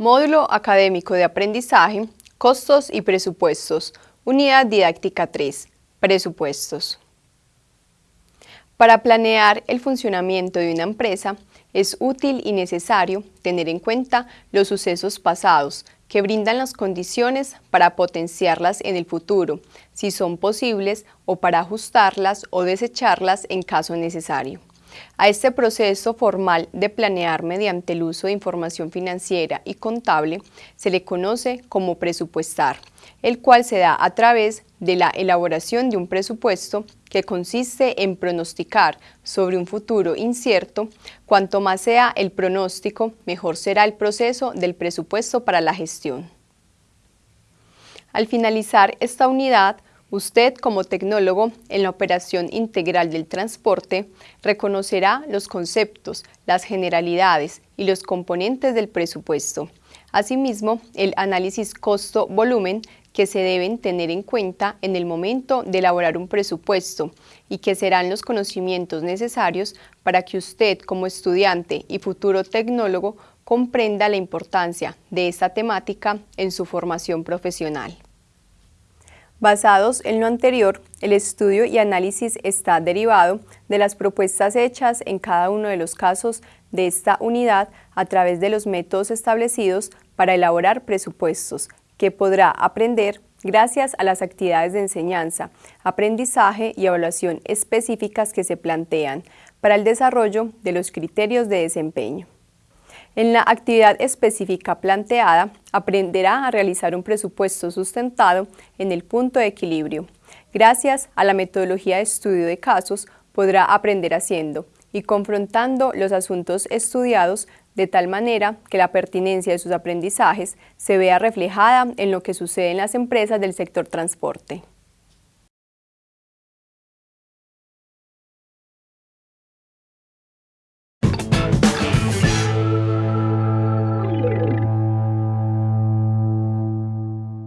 Módulo Académico de Aprendizaje, Costos y Presupuestos, Unidad Didáctica 3, Presupuestos. Para planear el funcionamiento de una empresa, es útil y necesario tener en cuenta los sucesos pasados que brindan las condiciones para potenciarlas en el futuro, si son posibles, o para ajustarlas o desecharlas en caso necesario. A este proceso formal de planear mediante el uso de información financiera y contable se le conoce como presupuestar, el cual se da a través de la elaboración de un presupuesto que consiste en pronosticar sobre un futuro incierto. Cuanto más sea el pronóstico, mejor será el proceso del presupuesto para la gestión. Al finalizar esta unidad, Usted, como tecnólogo en la operación integral del transporte, reconocerá los conceptos, las generalidades y los componentes del presupuesto. Asimismo, el análisis costo-volumen que se deben tener en cuenta en el momento de elaborar un presupuesto y que serán los conocimientos necesarios para que usted como estudiante y futuro tecnólogo comprenda la importancia de esta temática en su formación profesional. Basados en lo anterior, el estudio y análisis está derivado de las propuestas hechas en cada uno de los casos de esta unidad a través de los métodos establecidos para elaborar presupuestos, que podrá aprender gracias a las actividades de enseñanza, aprendizaje y evaluación específicas que se plantean para el desarrollo de los criterios de desempeño. En la actividad específica planteada, aprenderá a realizar un presupuesto sustentado en el punto de equilibrio. Gracias a la metodología de estudio de casos, podrá aprender haciendo y confrontando los asuntos estudiados de tal manera que la pertinencia de sus aprendizajes se vea reflejada en lo que sucede en las empresas del sector transporte.